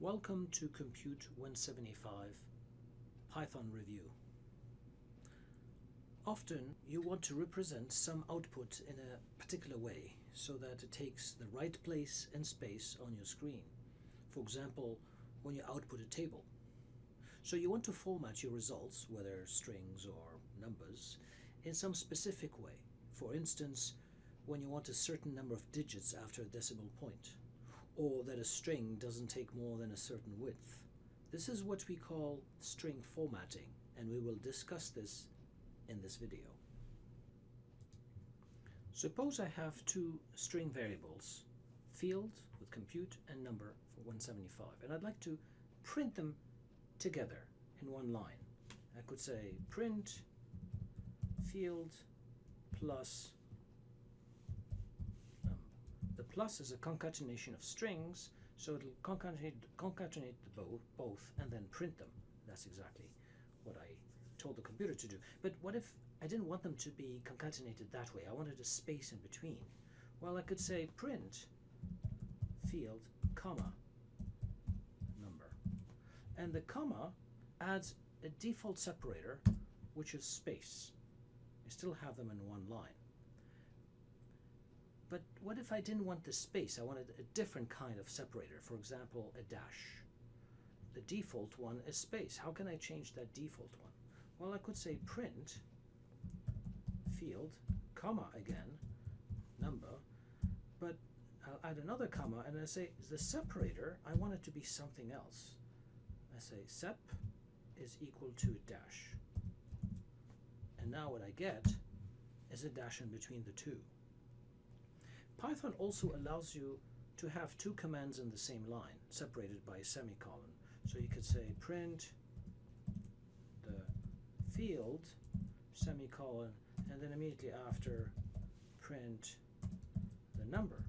Welcome to Compute 175 Python Review. Often you want to represent some output in a particular way so that it takes the right place and space on your screen. For example, when you output a table. So you want to format your results, whether strings or numbers, in some specific way. For instance, when you want a certain number of digits after a decimal point or that a string doesn't take more than a certain width. This is what we call string formatting and we will discuss this in this video. Suppose I have two string variables, field with compute and number for 175 and I'd like to print them together in one line. I could say print field plus the plus is a concatenation of strings, so it'll concatenate, concatenate the both, both and then print them. That's exactly what I told the computer to do. But what if I didn't want them to be concatenated that way? I wanted a space in between. Well, I could say print field, comma, number. And the comma adds a default separator, which is space. I still have them in one line. But what if I didn't want the space? I wanted a different kind of separator, for example, a dash. The default one is space. How can I change that default one? Well, I could say print field, comma again, number, but I'll add another comma and I say the separator, I want it to be something else. I say sep is equal to dash. And now what I get is a dash in between the two. Python also allows you to have two commands in the same line, separated by a semicolon. So you could say print the field, semicolon, and then immediately after print the number.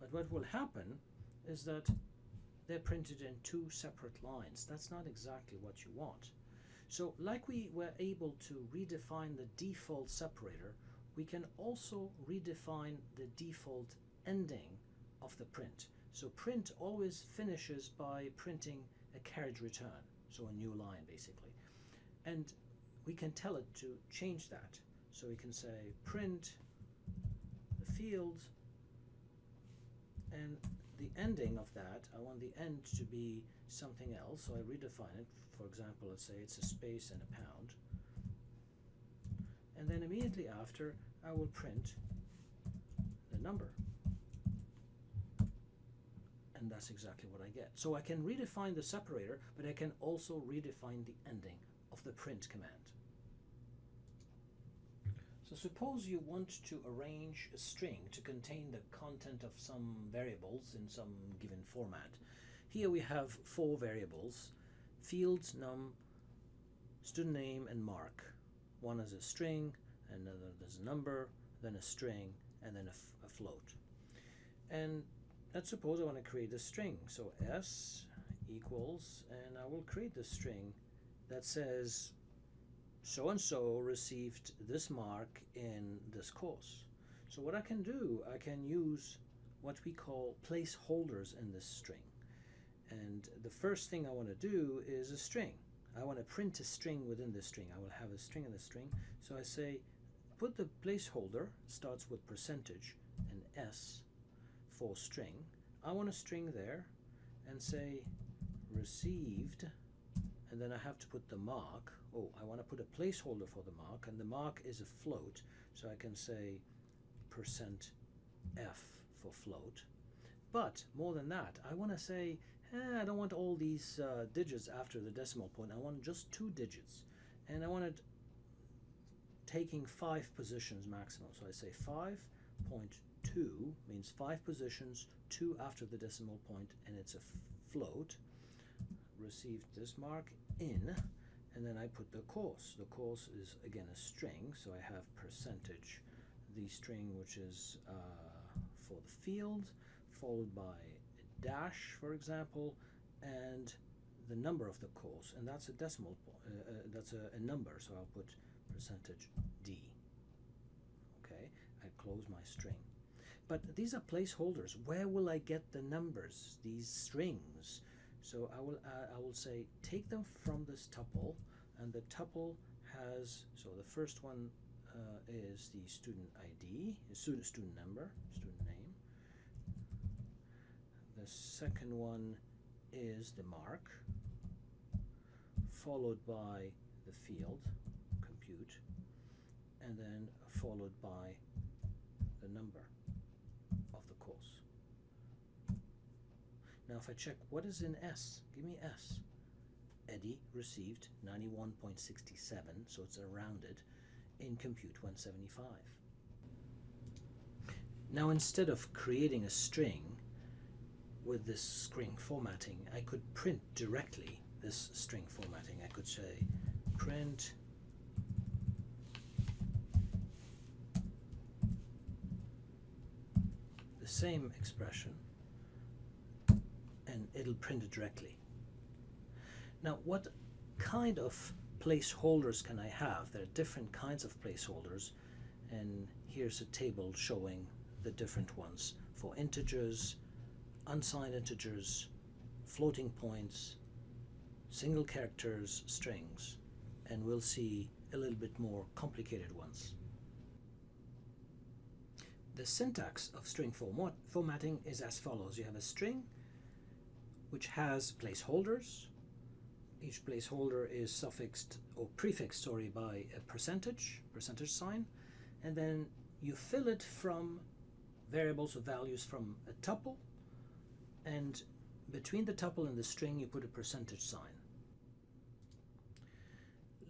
But what will happen is that they're printed in two separate lines. That's not exactly what you want. So like we were able to redefine the default separator, we can also redefine the default ending of the print. So print always finishes by printing a carriage return, so a new line basically. And we can tell it to change that. So we can say print the field and the ending of that, I want the end to be something else, so I redefine it. For example, let's say it's a space and a pound and then immediately after I will print the number and that's exactly what I get. So I can redefine the separator, but I can also redefine the ending of the print command. So suppose you want to arrange a string to contain the content of some variables in some given format. Here we have four variables, field, num, student name, and mark. One is a string, another there's a number, then a string, and then a, a float. And let's suppose I want to create a string. So s equals, and I will create the string that says so-and-so received this mark in this course. So what I can do, I can use what we call placeholders in this string. And the first thing I want to do is a string. I want to print a string within the string. I will have a string in the string. So I say put the placeholder, starts with percentage and S for string. I want a string there and say received and then I have to put the mark. Oh, I want to put a placeholder for the mark and the mark is a float. So I can say percent F for float. But more than that, I want to say eh, I don't want all these uh, digits after the decimal point. I want just two digits. And I want it taking five positions maximum. So I say 5.2 means five positions, two after the decimal point, and it's a float. Received this mark in, and then I put the course. The course is again a string, so I have percentage, the string which is uh, for the field, followed by dash, for example, and the number of the course, and that's a decimal, uh, uh, that's a, a, number, so I'll put percentage d. Okay, I close my string. but these are placeholders. Where will I get the numbers, these strings? So I will, uh, I will say take them from this tuple, and the tuple has, so the first one uh, is the student ID, student, student number, student. The second one is the mark, followed by the field, compute, and then followed by the number of the course. Now if I check what is in S, give me S. Eddie received 91.67, so it's rounded, in Compute 175. Now instead of creating a string with this string formatting, I could print directly this string formatting. I could say print the same expression and it'll print it directly. Now what kind of placeholders can I have? There are different kinds of placeholders and here's a table showing the different ones for integers, unsigned integers, floating points, single characters, strings, and we'll see a little bit more complicated ones. The syntax of string format formatting is as follows. You have a string which has placeholders. Each placeholder is suffixed or prefixed, sorry, by a percentage, percentage sign, and then you fill it from variables or values from a tuple, and between the tuple and the string you put a percentage sign.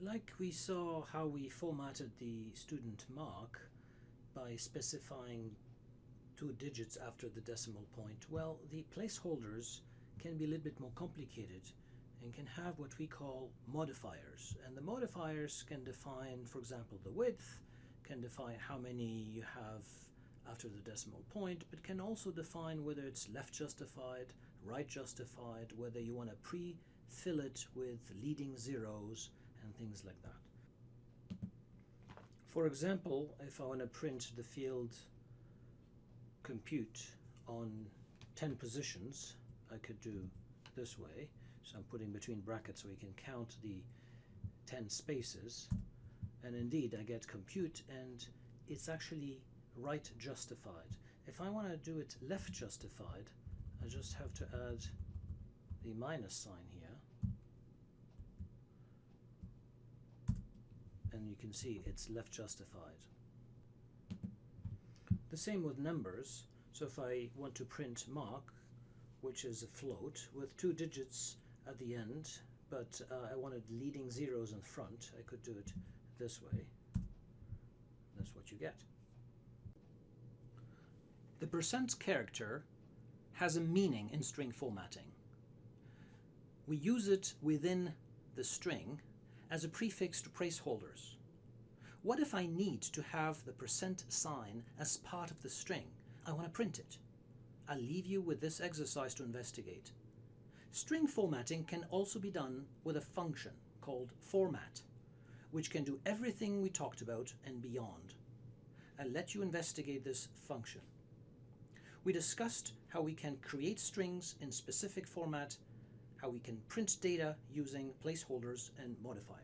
Like we saw how we formatted the student mark by specifying two digits after the decimal point, well, the placeholders can be a little bit more complicated and can have what we call modifiers. And the modifiers can define, for example, the width, can define how many you have after the decimal point, but can also define whether it's left justified, right justified, whether you want to pre-fill it with leading zeros and things like that. For example, if I want to print the field compute on 10 positions, I could do this way. So I'm putting between brackets so we can count the 10 spaces. And indeed, I get compute and it's actually right justified. If I want to do it left justified, I just have to add the minus sign here. And you can see it's left justified. The same with numbers. So if I want to print mark, which is a float with two digits at the end, but uh, I wanted leading zeros in front, I could do it this way. That's what you get. The percent character has a meaning in string formatting. We use it within the string as a prefix to placeholders. What if I need to have the percent sign as part of the string? I want to print it. I'll leave you with this exercise to investigate. String formatting can also be done with a function called format, which can do everything we talked about and beyond. I'll let you investigate this function. We discussed how we can create strings in specific format, how we can print data using placeholders and modifiers.